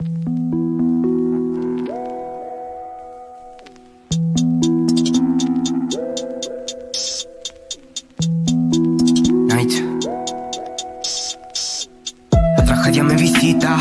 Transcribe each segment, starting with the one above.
Night. La tragedia me visita.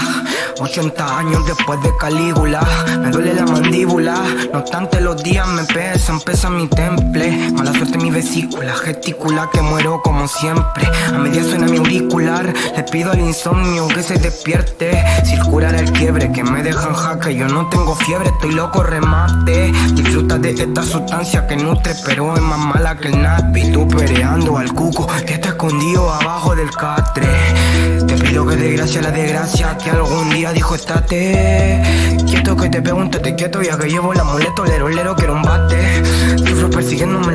80 años después de Calígula. Me duele la mandíbula. No obstante los días me pesan, pesa mi temple. Mala suerte mi vesícula. Gesticula que muero como siempre. A medias auricular. Le pido al insomnio que se despierte. Circular el quiebre que me dejan jaque Yo no tengo fiebre, estoy loco, remate. Disfruta de esta sustancia que nutre Pero es más mala que el napi Tú pereando al cuco Que está escondido abajo del catre. Te pido que desgracia la desgracia Que algún día dijo estate Quieto que te te quieto ya que llevo la amuleto Lero, lero, quiero un bate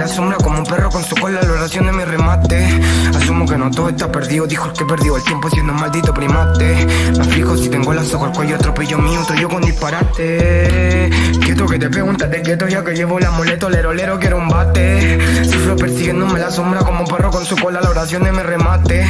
la sombra como un perro con su cola La oración de mi remate. Asumo que no todo está perdido Dijo el que perdió el tiempo siendo un maldito primate. Me fijo si tengo las ojos al cuello Atropello mío, otro yo con disparate. Quieto que te te quieto ya que llevo la amuleto Lero, lero, quiero un bate. Sufro persiguiéndome la sombra como un perro con su cola La oración de mi remate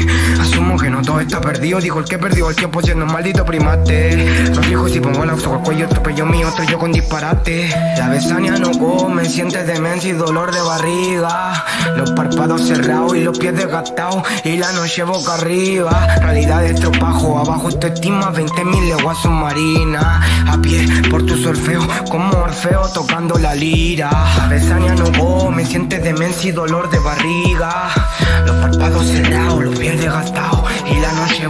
está perdido Dijo el que perdió el tiempo siendo un maldito primate. Me fijo si pongo la ojos al cuello Atropello mío, otro yo con disparate. La besania no come, sientes demencia y dolor de barriga. Los párpados cerrados y los pies desgastados Y la noche boca arriba. Realidad de estropajo, abajo estima 20 mil leguas submarinas. A pie por tu solfeo, como Orfeo tocando la lira. La besania no come, sientes demencia y dolor de barriga. Los párpados cerrados, los pies desgastados Y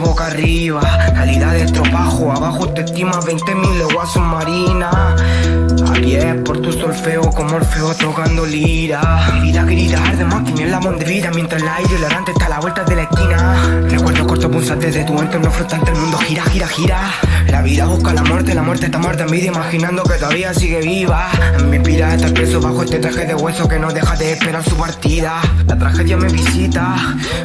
boca arriba. Realidad de estropajo, abajo te estima 20 mil leguas submarinas. A pie por tu solfeo como Orfeo tocando lira. Vida gritar de máquina en la de vida Mientras el aire hilarante está a la vuelta de la esquina Punzante de tu entorno flotante El mundo gira, gira, gira. La vida busca la muerte, la muerte está muerta en vida Imaginando que todavía sigue viva. Me inspira estar preso bajo este traje de hueso Que no deja de esperar su partida. La tragedia me visita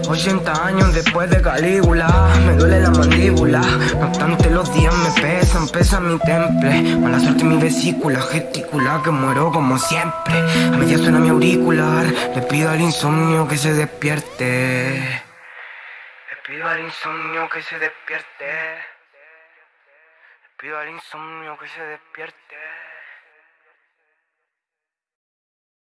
80 años después de Calígula. Me duele la mandíbula No obstante los días me pesan, pesa mi temple. Mala suerte mi vesícula gesticula que muero como siempre. A media suena mi auricular Le pido al insomnio que se despierte pido al insomnio que se despierte. Pido al insomnio que se despierte